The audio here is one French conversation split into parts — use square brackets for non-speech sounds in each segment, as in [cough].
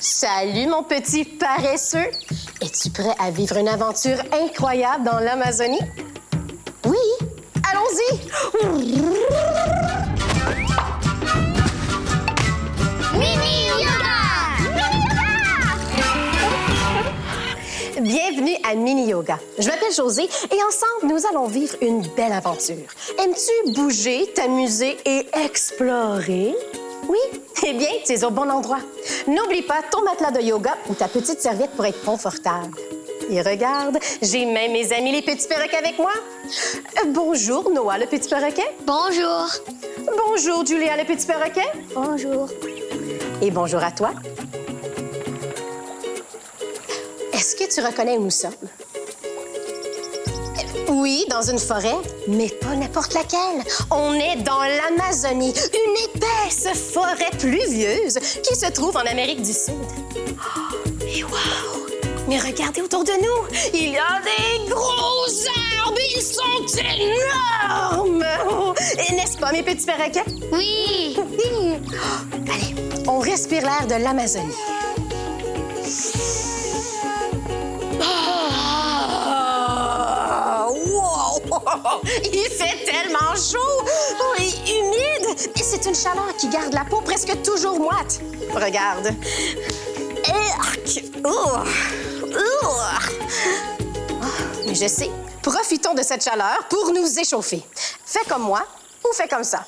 Salut, mon petit paresseux. Es-tu prêt à vivre une aventure incroyable dans l'Amazonie? Oui, allons-y. Mini Yoga! Bienvenue à Mini Yoga. Je m'appelle Josée et ensemble, nous allons vivre une belle aventure. Aimes-tu bouger, t'amuser et explorer? Oui? Eh bien, tu es au bon endroit. N'oublie pas ton matelas de yoga ou ta petite serviette pour être confortable. Et regarde, j'ai même mes amis les petits perroquets avec moi. Euh, bonjour, Noah le petit perroquet. Bonjour. Bonjour, Julia le petit perroquet. Bonjour. Et bonjour à toi. Est-ce que tu reconnais où nous sommes? Oui, dans une forêt, mais pas n'importe laquelle. On est dans l'Amazonie, une épaisse forêt pluvieuse qui se trouve en Amérique du Sud. Oh, et wow! Mais regardez autour de nous, il y a des gros arbres, ils sont énormes! Oh, et N'est-ce pas, mes petits perroquets? Oui. [laughs] Allez, on respire l'air de l'Amazonie. [laughs] Il fait tellement chaud oh, et humide. Et c'est une chaleur qui garde la peau presque toujours moite. Regarde. Oh! Oh! Mais je sais. Profitons de cette chaleur pour nous échauffer. Fais comme moi ou fais comme ça.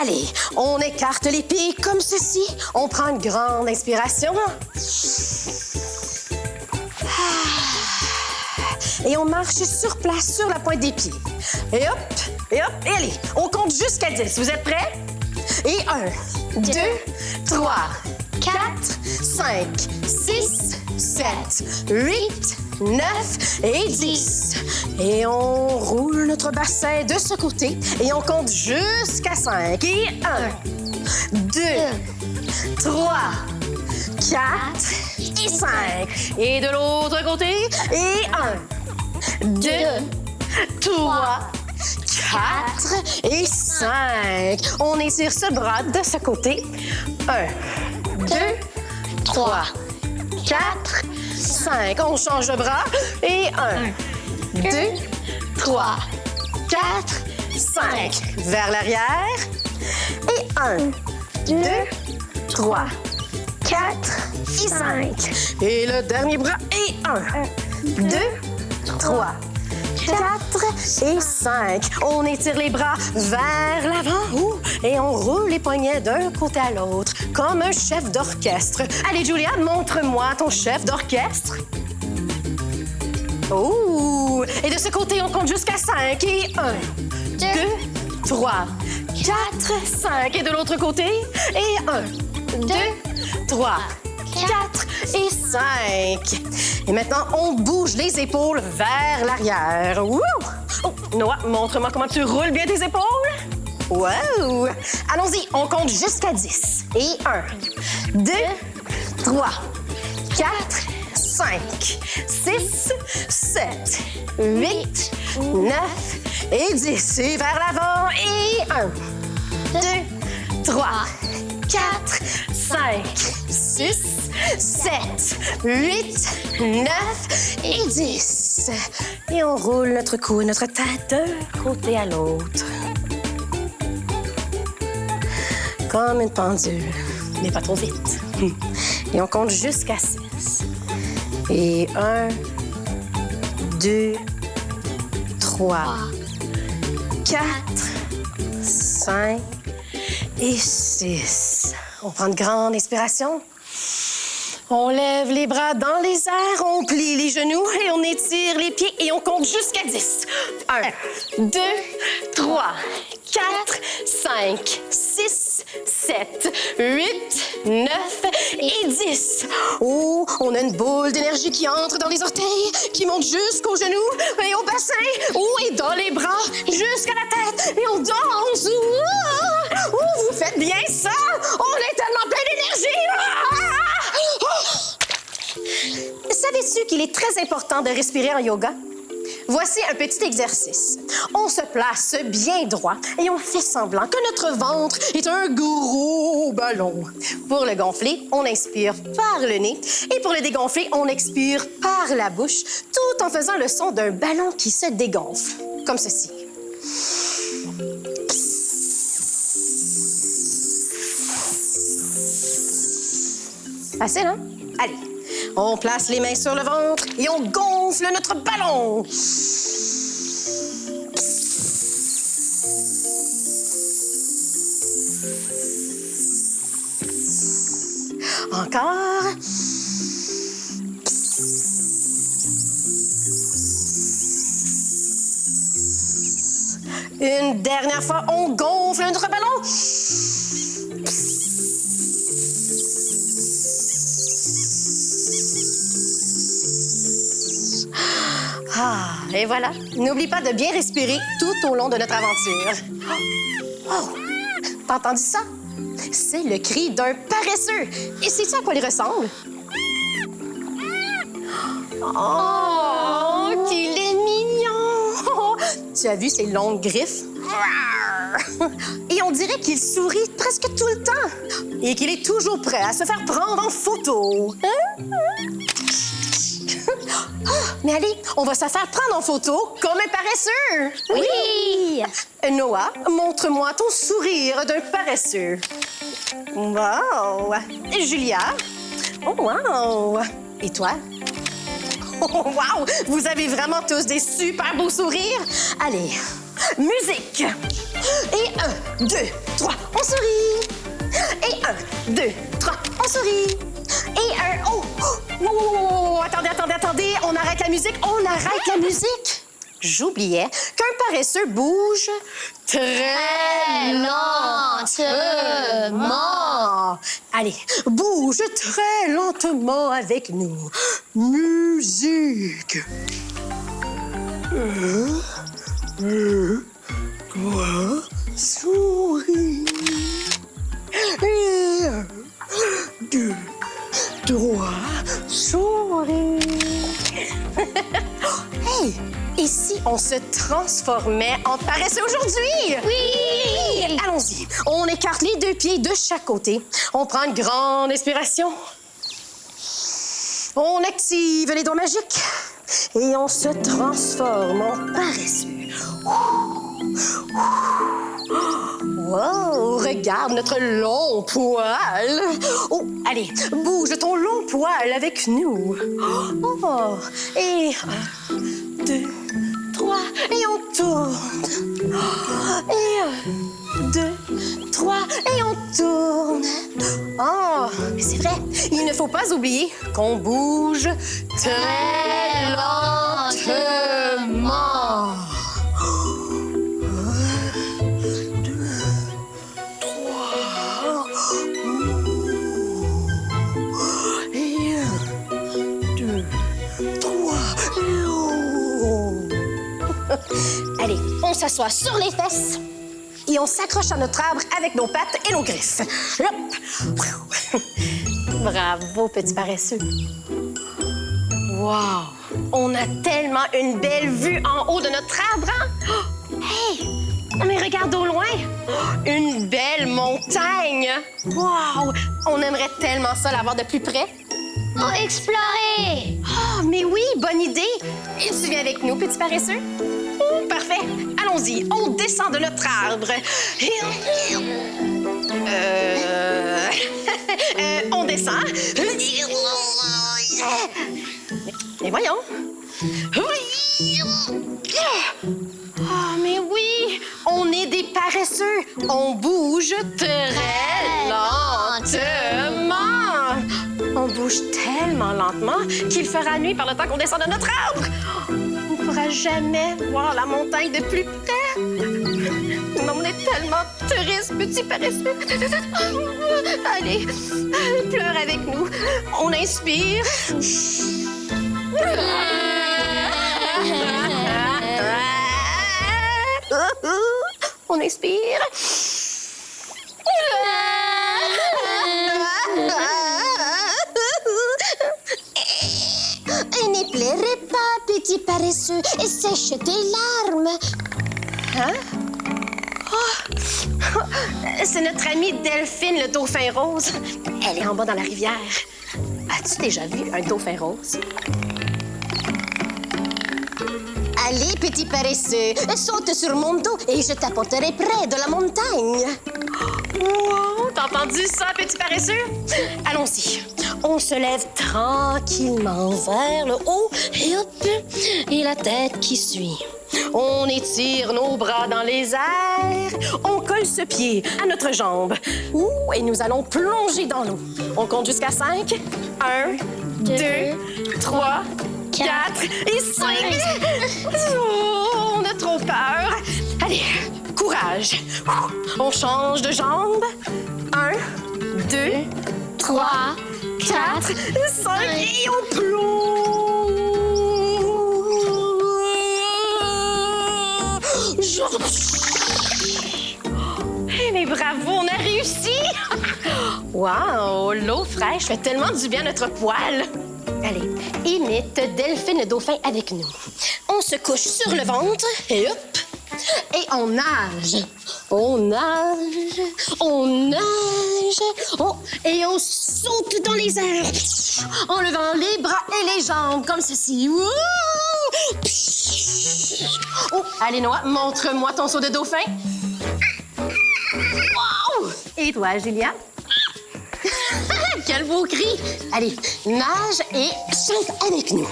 Allez, on écarte les pieds comme ceci. On prend une grande inspiration. Et on marche sur place, sur la pointe des pieds. Et hop, et hop, et allez, on compte jusqu'à 10. Vous êtes prêts? Et 1, 2, 3, 4, 5, 6, 7, 8, 9 et 10. Et on roule notre bassin de ce côté et on compte jusqu'à 5. Et 1, 2, 3, 4 et 5. Et de l'autre côté? Et 1, 2, 3, 4 et 5. On étire ce bras de ce côté. 1, 2, 3, 4, 5. On change de bras. Et 1, 2, 3, 4, 5. Vers l'arrière. Et 1, 2, 3, 4 et 5. Et le dernier bras. Et 1, 2, 3, 4 et 5. On étire les bras vers l'avant et on roule les poignets d'un côté à l'autre, comme un chef d'orchestre. Allez, Julia, montre-moi ton chef d'orchestre. Oh! Et de ce côté, on compte jusqu'à 5. Et 1, 2, 3, 4, 5. Et de l'autre côté, et 1, 2, 3, 4 et 5. Et maintenant, on bouge les épaules vers l'arrière. Wouh! Oh, Noah, montre-moi comment tu roules bien tes épaules. Wow! Allons-y, on compte jusqu'à 10. Et 1, 2, 3, 4, 5, 6, 7, 8, 9 et 10. Et vers l'avant. Et 1, 2, 3, 4, 5, 6, 7, 8, 9 et 10. Et on roule notre cou et notre tête d'un côté à l'autre. Comme une pendule, mais pas trop vite. Et on compte jusqu'à 6. Et 1, 2, 3, 4, 5 et 6. On prend une grande inspiration. On lève les bras dans les airs, on plie les genoux et on étire les pieds et on compte jusqu'à 10. 1, 2, 3, 4, 5, 6, 7, 8, 9 et 10. Oh, on a une boule d'énergie qui entre dans les orteils, qui monte jusqu'aux genoux et au bassin. Oh, et dans les bras jusqu'à la tête. Et on danse. Oh, vous faites bien ça. On est tellement plein d'énergie. Savais-tu qu'il est très important de respirer en yoga? voici un petit exercice. On se place bien droit et on fait semblant que notre ventre est un gros ballon. Pour le gonfler, on inspire par le nez et pour le dégonfler, on expire par la bouche, tout en faisant le son d'un ballon qui se dégonfle, comme ceci. Facile, hein? On place les mains sur le ventre et on gonfle notre ballon. Encore. Une dernière fois, on gonfle notre ballon. Et voilà. N'oublie pas de bien respirer tout au long de notre aventure. Oh! Oh! T'as entendu ça? C'est le cri d'un paresseux. Et sais-tu à quoi il ressemble? Oh, qu'il est mignon! [laughs] Tu as vu ses longues griffes? Et on dirait qu'il sourit presque tout le temps. Et qu'il est toujours prêt à se faire prendre en photo. Hein? Ah, mais allez, on va se faire prendre en photo comme un paresseux. Oui! Noah, montre-moi ton sourire d'un paresseux. Wow! Julia? Oh, wow! Et toi? Oh, wow! Vous avez vraiment tous des super beaux sourires. Allez, musique! Et un, deux, trois, on sourit. Et un, deux, trois, on sourit. Et un, oh! oh, oh, attendez, attendez, attendez, on arrête la musique, on arrête la musique. J'oubliais qu'un paresseux bouge très lentement. Allez, bouge très lentement avec nous. Musique. Un, deux, trois, souris. [laughs] Et un, deux, trois, souris. hey! Et si on se transformait en paresseux aujourd'hui? Oui! Allons-y. On écarte les deux pieds de chaque côté. On prend une grande inspiration. On active les doigts magiques. Et on se transforme en paresseux. Wow, regarde notre long poil. Oh, allez, bouge ton long poil avec nous. Oh, et un, deux, trois, et on tourne. Et un, deux, trois, et on tourne. Oh, c'est vrai, il ne faut pas oublier qu'on bouge très lentement. Un, deux, trois, et oh. Allez, on s'assoit sur les fesses et on s'accroche à notre arbre avec nos pattes et nos griffes. Hop. Bravo, petit paresseux. Wow! On a tellement une belle vue en haut de notre arbre, hein? Oh, Hey! Mais regarde au loin! Oh, Une belle montagne! Wow! On aimerait tellement ça l'avoir de plus près. On explorer! Oh, mais oui, bonne idée! Et tu viens avec nous, petit paresseux? Oh, parfait! Allons-y, on descend de notre arbre. Euh... [laughs] euh, on descend. Mais voyons. Ah, mais oui, on est des paresseux. On bouge très lentement. On bouge tellement lentement qu'il fera nuit par le temps qu'on descend de notre arbre. On ne pourra jamais voir la montagne de plus près. On est tellement triste, petit paresseux. Allez, pleure avec nous. On inspire. On expire. Petit paresseux, sèche tes larmes. Hein? Oh! C'est notre amie Delphine, le dauphin rose. Elle est en bas dans la rivière. As-tu déjà vu un dauphin rose? Allez, petit paresseux, saute sur mon dos et je t'apporterai près de la montagne. Wow! T'as entendu ça, petit paresseux? Allons-y. On se lève tranquillement vers le haut et hop, et la tête qui suit. On étire nos bras dans les airs. On colle ce pied à notre jambe. Ouh, et nous allons plonger dans l'eau. On compte jusqu'à cinq. Un, deux, trois, quatre et cinq. Oh, on a trop peur. Allez, courage. On change de jambe. Un, deux, trois, quatre, cinq et on plonge. Eh mais bravo, on a réussi! Wow, l'eau fraîche fait tellement du bien à notre poil. Allez, imite Delphine le dauphin avec nous. On se couche sur le ventre et hop, et on nage. On nage, on nage, on- et on saute dans les airs en levant les bras et les jambes comme ceci. Oh, allez, Noah, montre-moi ton saut de dauphin. Et toi, Julia? [laughs] Quel beau cri! Allez, nage et chante avec nous.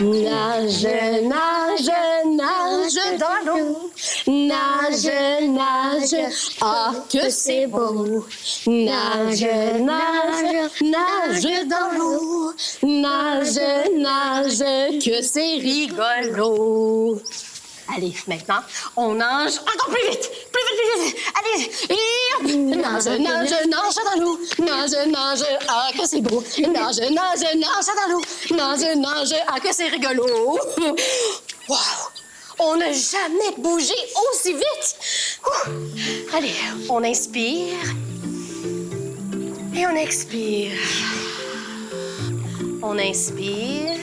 Nage, nage, nage dans l'eau. Nage, nage, ah que c'est beau. Nage, nage, nage dans l'eau. Nage, nage, que c'est rigolo. Allez, maintenant, on nage encore plus vite! Plus vite, plus vite! Allez! Nage, nage, nage dans l'eau! Nage, nage, ah que c'est beau! Nage, nage, nage dans l'eau! Nage, nage, ah que c'est rigolo! Wow! On n'a jamais bougé aussi vite! Allez, on inspire. Et on expire. On inspire.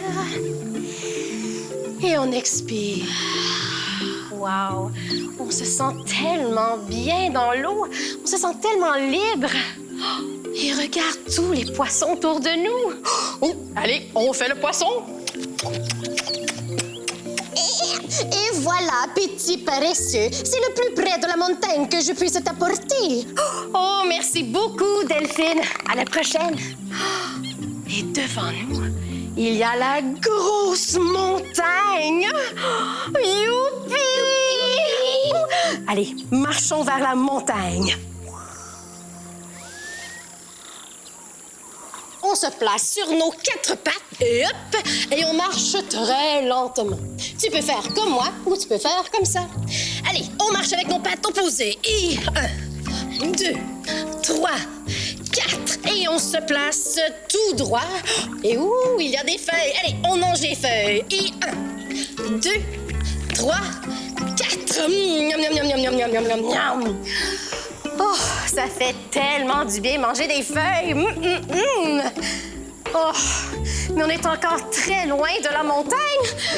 Et on expire. Wow! On se sent tellement bien dans l'eau. On se sent tellement libre. Oh, Et regarde tous les poissons autour de nous. Oh, allez, on fait le poisson. Et voilà, petit paresseux, c'est le plus près de la montagne que je puisse t'apporter. Oh, merci beaucoup, Delphine. À la prochaine. Oh, Et devant nous, il y a la grosse montagne. Youpi! Allez, marchons vers la montagne. On se place sur nos quatre pattes et hop, et on marche très lentement. Tu peux faire comme moi ou tu peux faire comme ça. Allez, on marche avec nos pattes opposées. Et un, deux, trois, quatre. Et on se place tout droit. Et ouh, il y a des feuilles. Allez, on mange les feuilles. Et un, deux, trois, quatre. Miam, miam, miam, miam. Oh, ça fait tellement du bien manger des feuilles. Hum, hum, hum. Oh, mais on est encore très loin de la montagne.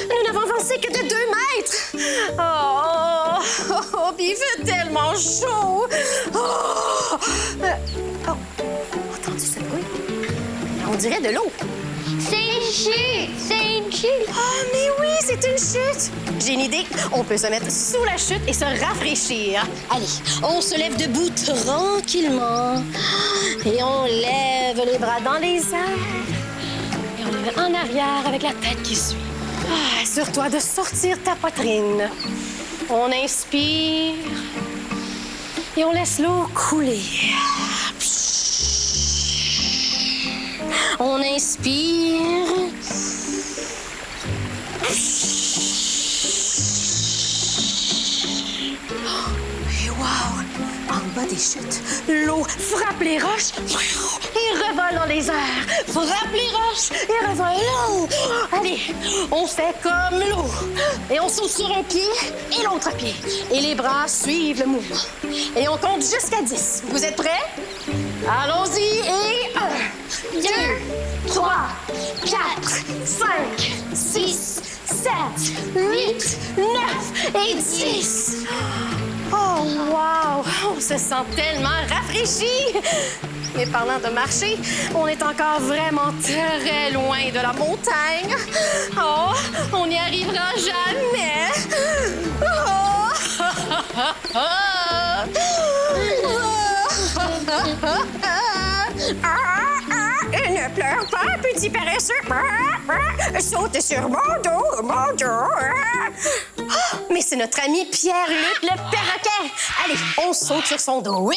Nous n'avons avancé que de deux mètres. Oh, oh, oh, puis il fait tellement chaud. Oh, Euh, oh, entendu ce bruit? On dirait de l'eau. C'est une chute! C'est une chute! Oh, mais oui, c'est une chute! J'ai une idée. On peut se mettre sous la chute et se rafraîchir. Allez, on se lève debout tranquillement. Et on lève les bras dans les airs. En arrière avec la tête qui suit. Ah, Assure-toi de sortir ta poitrine. On inspire. Et on laisse l'eau couler. On inspire. Et wow! Bas des chutes, l'eau frappe les roches et revole dans les airs. Frappe les roches et revole. Allez, on fait comme l'eau. Et on saute sur un pied et l'autre pied. Et les bras suivent le mouvement. Et on compte jusqu'à 10. Vous êtes prêts? Allons-y et un, deux, trois, quatre, cinq, six, 7, 8, 9 et 10. Oh, wow! On se sent tellement rafraîchi! Mais parlant de marcher, on est encore vraiment très loin de la montagne. Oh, on n'y arrivera jamais. ne pleure pas, petit paresseux. Saute sur mon dos, mon dos. Mais c'est notre ami Pierre-Luc le perroquet. Allez, on saute sur son dos.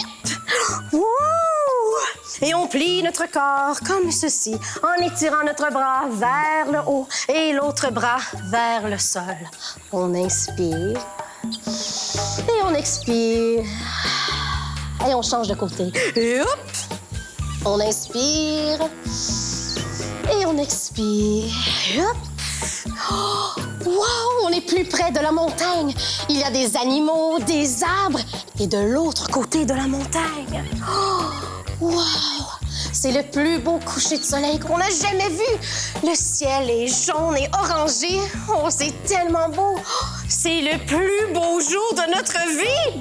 Et on plie notre corps comme ceci, en étirant notre bras vers le haut et l'autre bras vers le sol. On inspire et on expire. Et on change de côté. On inspire et on expire. Wow, on est plus près de la montagne. Il y a des animaux, des arbres et de l'autre côté de la montagne. Oh, wow, c'est le plus beau coucher de soleil qu'on a jamais vu. Le ciel est jaune et orangé. Oh, c'est tellement beau. C'est le plus beau jour de notre vie.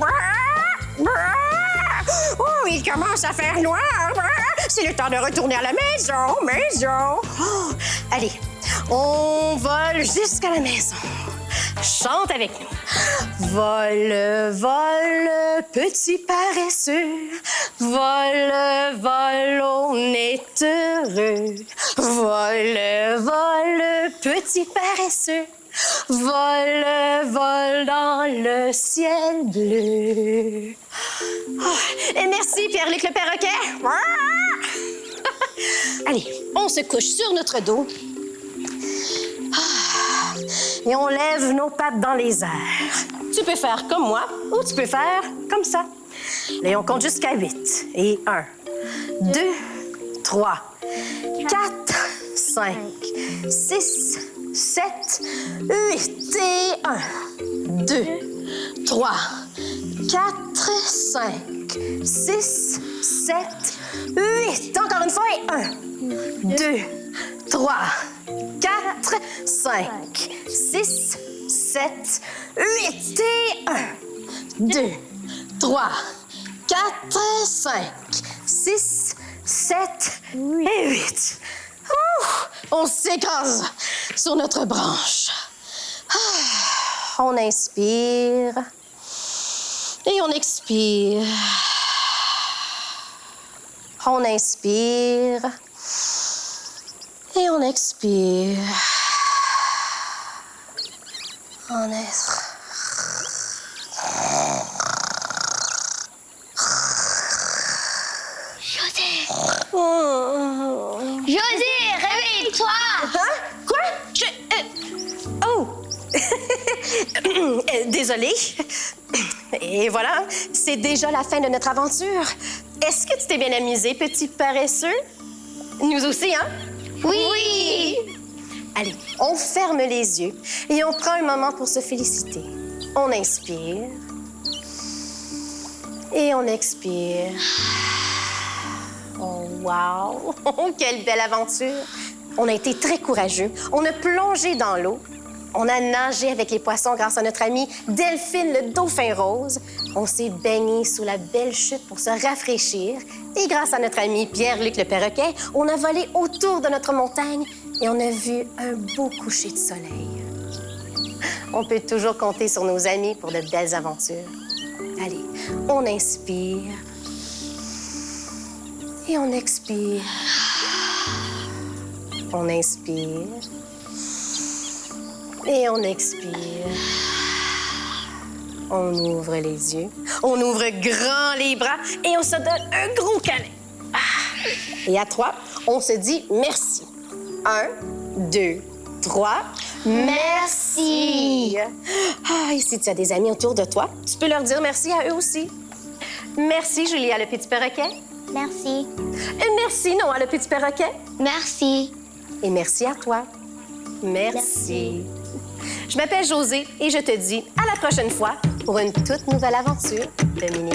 Oh, il commence à faire noir. C'est le temps de retourner à la maison, maison. Oh, allez, on vole jusqu'à la maison. Chante avec nous. Vole, vole, petit paresseux. Vole, vole, on est heureux. Vole, vole, petit paresseux. Vole, vole dans le ciel bleu. Oh, et merci, Pierre-Luc le perroquet. [laughs] Allez, on se couche sur notre dos. Et on lève nos pattes dans les airs. Tu peux faire comme moi ou tu peux faire comme ça. Et on compte jusqu'à 8. Et 1, 2, 3, 4, 5, 6, 7, 8 et 1, 2, 3, 4, 5, 6, 7, 8. Encore une fois et 1, 2, 3, 4, 5, 6, 7, 8 et 1, 2, 3, 4, 5, 6, 7 et 8. On s'écrase sur notre branche. Ah, on inspire et on expire. On inspire et on expire. On est... désolée. Et voilà, c'est déjà la fin de notre aventure. Est-ce que tu t'es bien amusé, petit paresseux? Nous aussi, hein? Oui! Allez, on ferme les yeux et on prend un moment pour se féliciter. On inspire. Et on expire. Oh, wow! [laughs] quelle belle aventure! On a été très courageux. On a plongé dans l'eau on a nagé avec les poissons grâce à notre ami Delphine le dauphin rose. On s'est baigné sous la belle chute pour se rafraîchir. Et grâce à notre ami Pierre-Luc le perroquet, on a volé autour de notre montagne et on a vu un beau coucher de soleil. On peut toujours compter sur nos amis pour de belles aventures. Allez, on inspire et on expire. On inspire et on expire. On ouvre les yeux. On ouvre grand les bras et on se donne un gros câlin. Ah. Et à trois, on se dit merci. Un, deux, trois. Merci. Ah, et si tu as des amis autour de toi, tu peux leur dire merci à eux aussi. Merci, Julia, le petit perroquet. Merci. Et merci, Noah, le petit perroquet. Merci. Et merci à toi. merci. Je m'appelle José et je te dis à la prochaine fois pour une toute nouvelle aventure de Mini.